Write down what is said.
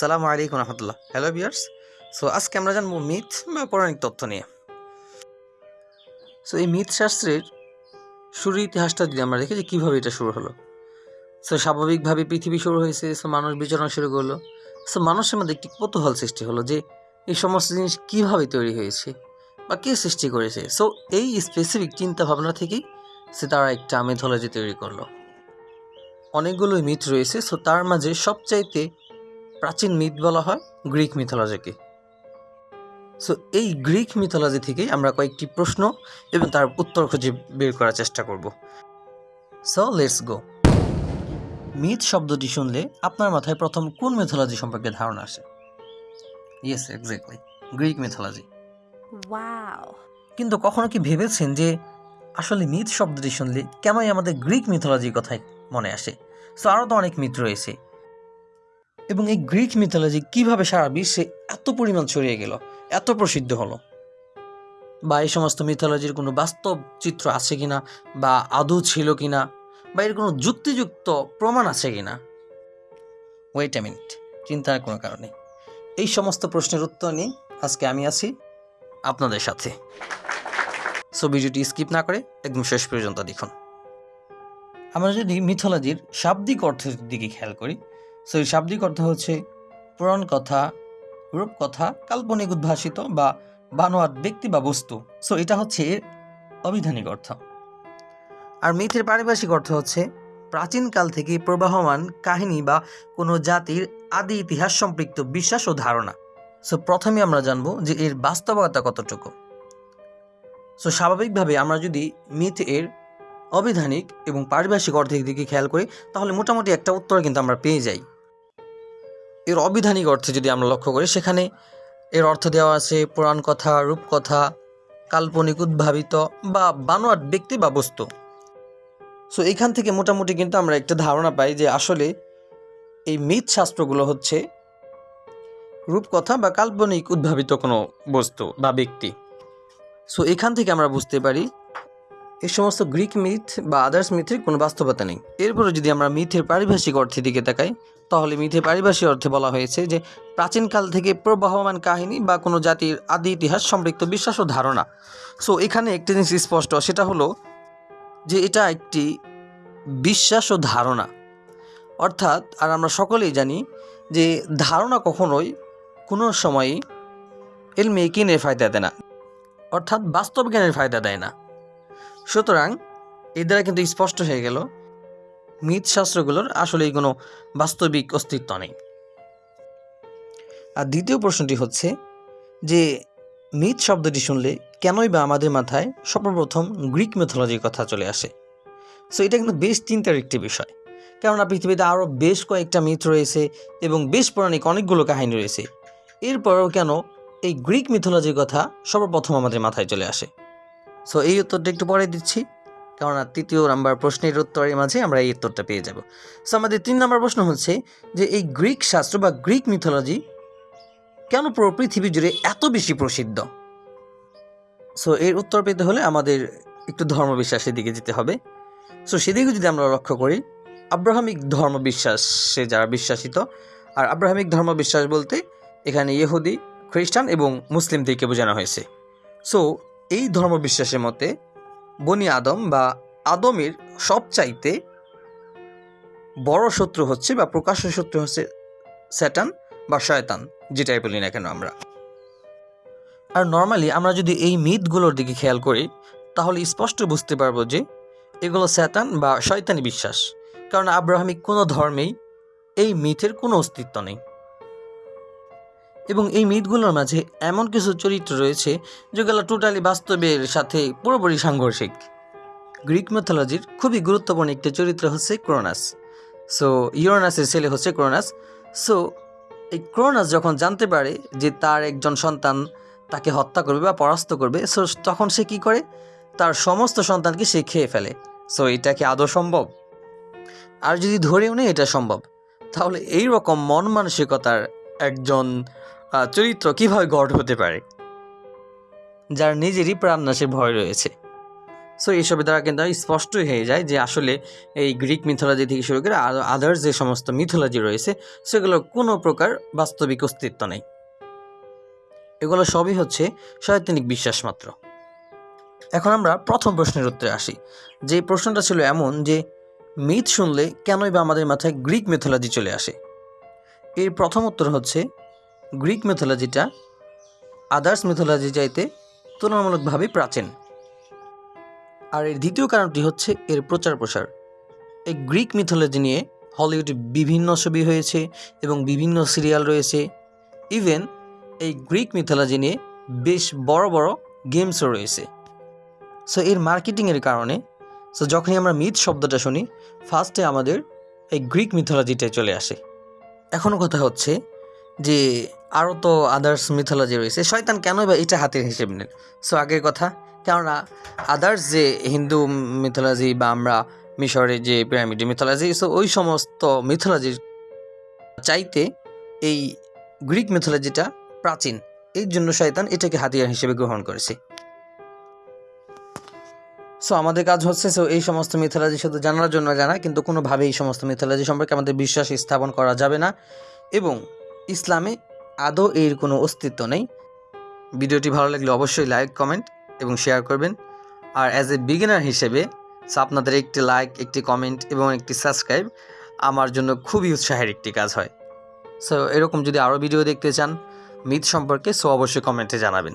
সালামু আলাইকুম রহমতুল্লাহ। হ্যালো বিয়ার্স সো আজকে আমরা জানব মিথ বা পৌরাণিক তথ্য নিয়ে। সো এই মিথ শাস্ত্রের শুরুর ইতিহাসটা যদি আমরা দেখি যে কীভাবে এটা শুরু হলো। সো স্বাভাবিকভাবে পৃথিবী শুরু হয়েছে সো মানুষ বিচরণ শুরু করল। সো মানুষের মধ্যে একটি কৌতূহল সৃষ্টি হলো যে এই সমস্ত জিনিস কীভাবে তৈরি হয়েছে বা কে সৃষ্টি করেছে। সো এই স্পেসিফিক চিন্তা ভাবনা থেকেই সে তারা একটা মেথোলজি তৈরি করল। অনেকগুলো মিথ রয়েছে সো তার মাঝে সবচাইতে প্রাচীন মিথ বলা হয় গ্রিক মিথোলজিকে সো এই গ্রিক মিথোলজি থেকেই আমরা কয়েকটি প্রশ্ন এবং তার উত্তর খুঁজে বের করার চেষ্টা করব। সো লেটস গো মিথ শব্দটি শুনলে আপনার মাথায় প্রথম কোন মিথোলজি সম্পর্কে ধারণা আসে? Yes exactly Greek mythology. কিন্তু কখনো কি ভেবেছেন যে আসলে মিথ শব্দটি শুনলে কেনই আমাদের গ্রিক মিথোলজির কথাই মনে আসে? সো আরও তো অনেক মিথ রয়েছে। এবং এই গ্রিক মিথোলজি কীভাবে সারা বিশ্বে এত পরিমাণ ছড়িয়ে গেল, এত প্রসিদ্ধ হলো? বা এই সমস্ত মিথোলজির কোনো বাস্তব চিত্র আছে কিনা, বা আদৌ ছিল কিনা, বা এর কোনো যুক্তিযুক্ত প্রমাণ আছে কিনা? ওয়েট এ মিনিট চিন্তার কোনো কারণে এই সমস্ত প্রশ্নের উত্তর নিয়ে আজকে আমি আছি আপনাদের সাথে। সো ভিডিওটি স্কিপ না করে একদম শেষ পর্যন্ত দেখুন। আমরা যদি মিথোলজির শাব্দিক অর্থের দিকে খেয়াল করি সো এই শাব্দিক অর্থ হচ্ছে পুরাণ কথা রূপকথা কাল্পনিক উদ্ভাসিত বা বানোয়াট ব্যক্তি বা বস্তু। সো এটা হচ্ছে এর অবিধানিক অর্থ। আর মিথের পারিভাষিক অর্থ হচ্ছে প্রাচীনকাল থেকে প্রবাহমান কাহিনী বা কোনো জাতির আদি ইতিহাস সম্পৃক্ত বিশ্বাস ও ধারণা। সো প্রথমে আমরা জানব যে এর বাস্তবতা কতটুকু। সো স্বাভাবিকভাবে আমরা যদি মিথ এর অবিধানিক এবং পারিভাষিক অর্থের দিকে খেয়াল করি, তাহলে মোটামুটি একটা উত্তর কিন্তু আমরা পেয়ে যাই। এর অবিধানিক অর্থে যদি আমরা লক্ষ্য করি, সেখানে এর অর্থ দেওয়া আছে পুরাণ কথা রূপকথা কাল্পনিক, উদ্ভাবিত বা বানোয়াট ব্যক্তি বা বস্তু। সো এখান থেকে মোটামুটি কিন্তু আমরা একটা ধারণা পাই যে আসলে এই মিথ শাস্ত্রগুলো হচ্ছে রূপকথা বা কাল্পনিক, উদ্ভাবিত কোনো বস্তু বা ব্যক্তি। সো এখান থেকে আমরা বুঝতে পারি এই সমস্ত গ্রিক মিথ বা আদার্স মিথের কোনো বাস্তবতা নেই। এরপরে যদি আমরা মিথের পারিভাষিক অর্থের দিকে তাকাই, তাহলে মিথের পারিভাষিক অর্থে বলা হয়েছে যে, প্রাচীনকাল থেকে প্রবাহমান কাহিনী বা কোনো জাতির আদি ইতিহাস সম্পৃক্ত বিশ্বাস ও ধারণা। সো এখানে একটি জিনিস স্পষ্ট, সেটা হলো যে এটা একটি বিশ্বাস ও ধারণা। অর্থাৎ, আর আমরা সকলেই জানি যে ধারণা কখনোই কোনো সময়ই এলমে একিনের ফায়দা দেয় না। অর্থাৎ বাস্তব জ্ঞানের ফায়দা দেয় না। সুতরাং এর দ্বারা কিন্তু স্পষ্ট হয়ে গেল মিথ শাস্ত্রগুলোর আসলেই কোনো বাস্তবিক অস্তিত্ব নেই। আর দ্বিতীয় প্রশ্নটি হচ্ছে যে মিথ শব্দটি শুনলে কেনই বা আমাদের মাথায় সর্বপ্রথম গ্রিক মেথোলজির কথা চলে আসে? সো এটা কিন্তু বেশ চিন্তার একটি বিষয়। কেননা পৃথিবীতে আরও বেশ কয়েকটা মিথ রয়েছে এবং বেশ পৌরাণিক অনেকগুলো কাহিনী রয়েছে। এরপরেও কেন এই গ্রিক মিথোলজির কথা সর্বপ্রথম আমাদের মাথায় চলে আসে? সো এই উত্তরটা একটু পরে দিচ্ছি, কেননা তৃতীয় নাম্বার প্রশ্নের উত্তরের মাঝে আমরা এই উত্তরটা পেয়ে যাব। সো আমাদের তিন নম্বর প্রশ্ন হচ্ছে যে, এই গ্রিক শাস্ত্র বা গ্রিক মিথোলজি কেন পুরো পৃথিবী জুড়ে এত বেশি প্রসিদ্ধ? সো এর উত্তর পেতে হলে আমাদের একটু ধর্মবিশ্বাসের দিকে যেতে হবে। সো সেদিকে যদি আমরা লক্ষ্য করি, আব্রাহামিক ধর্মবিশ্বাসে যারা বিশ্বাসিত, আর আব্রাহামিক ধর্মবিশ্বাস বলতে এখানে ইহুদি, খ্রিস্টান এবং মুসলিমদেরকে বোঝানো হয়েছে। সো এই ধর্মবিশ্বাসের মতে বনি আদম বা আদমের সবচাইতে বড় শত্রু হচ্ছে বা প্রকাশ্য শত্রু হচ্ছে স্যাটান বা শয়তান, যেটাই বলি না কেন আমরা। আর নর্মালি আমরা যদি এই মিথগুলোর দিকে খেয়াল করি, তাহলে স্পষ্ট বুঝতে পারব যে এগুলো স্যাতান বা শয়তানি বিশ্বাস। কারণ আব্রাহামিক কোনো ধর্মেই এই মিথের কোনো অস্তিত্ব নেই। এবং এই মিথগুলোর মাঝে এমন কিছু চরিত্র রয়েছে, যেগুলো টোটালি বাস্তবের সাথে পুরোপুরি সাংঘর্ষিক। গ্রিক মেথোলজির খুবই গুরুত্বপূর্ণ একটি চরিত্র হচ্ছে ক্রোনাস সো ইউরোনাসের ছেলে হচ্ছে ক্রোনাস সো এই ক্রোনাস যখন জানতে পারে যে তার একজন সন্তান তাকে হত্যা করবে বা পরাস্ত করবে সো তখন সে কি করে? তার সমস্ত সন্তানকে সে খেয়ে ফেলে। সো এটা কি আদৌ সম্ভব? আর যদি ধরেও নেই, এটা সম্ভব। তাহলে এই রকম মন মানসিকতার একজন চরিত্র কীভাবে গড় হতে পারে, যার নিজেরই প্রাণনাশের ভয় রয়েছে। সো এইসবের দ্বারা কিন্তু স্পষ্টই হয়ে যায় যে আসলে এই গ্রিক মিথোলজি থেকে শুরু করে আর আদার্স যে সমস্ত মিথোলজি রয়েছে, সেগুলো কোনো প্রকার বাস্তবিক অস্তিত্ব নেই। এগুলো সবই হচ্ছে শয়তানিক বিশ্বাস মাত্র। এখন আমরা প্রথম প্রশ্নের উত্তরে আসি। যে প্রশ্নটা ছিল এমন যে, মিথ শুনলে কেনই বা আমাদের মাথায় গ্রিক মিথোলজি চলে আসে? এর প্রথম উত্তর হচ্ছে গ্রিক মিথোলজিটা আদার্স মিথোলজি চাইতে তুলনামূলকভাবে প্রাচীন। আর এর দ্বিতীয় কারণটি হচ্ছে এর প্রচার প্রসার। এই গ্রিক মিথোলজি নিয়ে হলিউডে বিভিন্ন ছবি হয়েছে এবং বিভিন্ন সিরিয়াল রয়েছে। ইভেন এই গ্রিক মিথোলজি নিয়ে বেশ বড় বড় গেমসও রয়েছে। সো এর মার্কেটিংয়ের কারণে সো যখনই আমরা মিথ শব্দটা শুনি ফার্স্টে আমাদের এই গ্রিক মিথোলজিটাই চলে আসে। এখনও কথা হচ্ছে যে আরও তো আদার্স মিথোলজি রয়েছে। শয়তান কেন বা এটা হাতের হিসেব নেন? সো আগের কথা, কেননা আদার্স যে হিন্দু মিথোলজি বা আমরা মিশরের যে পিরামিড মিথোলজি সো ওই সমস্ত মিথোলজির চাইতে এই গ্রিক মিথোলজিটা প্রাচীন। এই জন্য শয়তান এটাকে হাতিয়ার হিসেবে গ্রহণ করেছে। সো আমাদের কাজ হচ্ছে সো এই সমস্ত মিথোলজি শুধু জানার জন্য জানা, কিন্তু কোনোভাবে এই সমস্ত মিথোলজি সম্পর্কে আমাদের বিশ্বাস স্থাপন করা যাবে না। এবং ইসলামে আদৌ এর কোনো অস্তিত্ব নেই। ভিডিওটি ভালো লাগলে অবশ্যই লাইক, কমেন্ট এবং শেয়ার করবেন। আর অ্যাজ এ বিগিনার হিসেবে সো আপনাদের একটি লাইক একটি কমেন্ট এবং একটি সাবস্ক্রাইব আমার জন্য খুবই উৎসাহের একটি কাজ হয়। সো এরকম যদি আরও ভিডিও দেখতে চান মিথ সম্পর্কে সো অবশ্যই কমেন্টে জানাবেন।